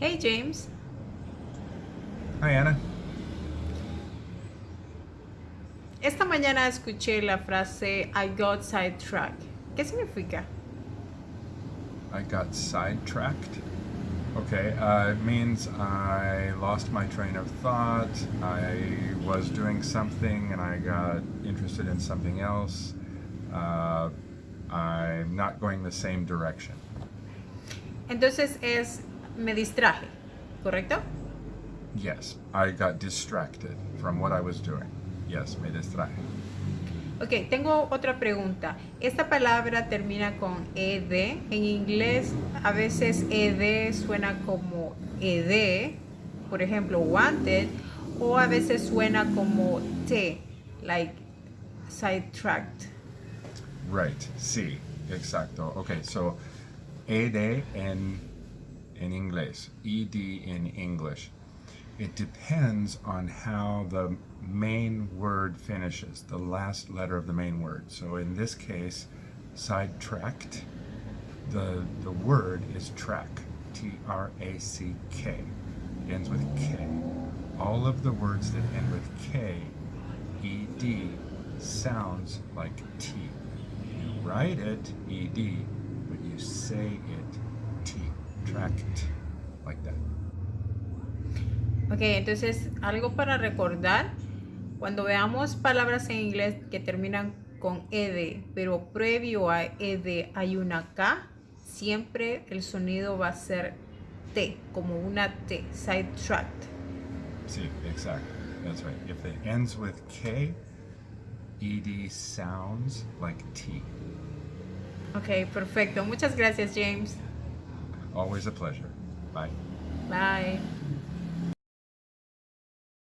Hey James, Hi, Anna. esta mañana escuché la frase I got sidetracked. ¿Qué significa? I got sidetracked. Okay, uh, it means I lost my train of thought. I was doing something and I got interested in something else. Uh, I'm not going the same direction. Entonces es me distraje, ¿correcto? Yes, I got distracted from what I was doing. Yes, me distraje. Ok, tengo otra pregunta. Esta palabra termina con ed. En inglés a veces ed suena como ed, por ejemplo, wanted, o a veces suena como t, like sidetracked. Right, sí, exacto. Okay, so ED en, in English, ED in English. It depends on how the main word finishes, the last letter of the main word. So in this case, sidetracked, the, the word is track, T-R-A-C-K. Ends with K. All of the words that end with K, ED, sounds like T. You write it ED, but you say it. Tracked, like that. Ok, entonces algo para recordar, cuando veamos palabras en inglés que terminan con ed, pero previo a ed hay una k, siempre el sonido va a ser t, como una t, sidetracked. See, exactly. That's right. If it ends with K, ED sounds like T. Ok, perfecto. Muchas gracias, James. Always a pleasure. Bye. Bye.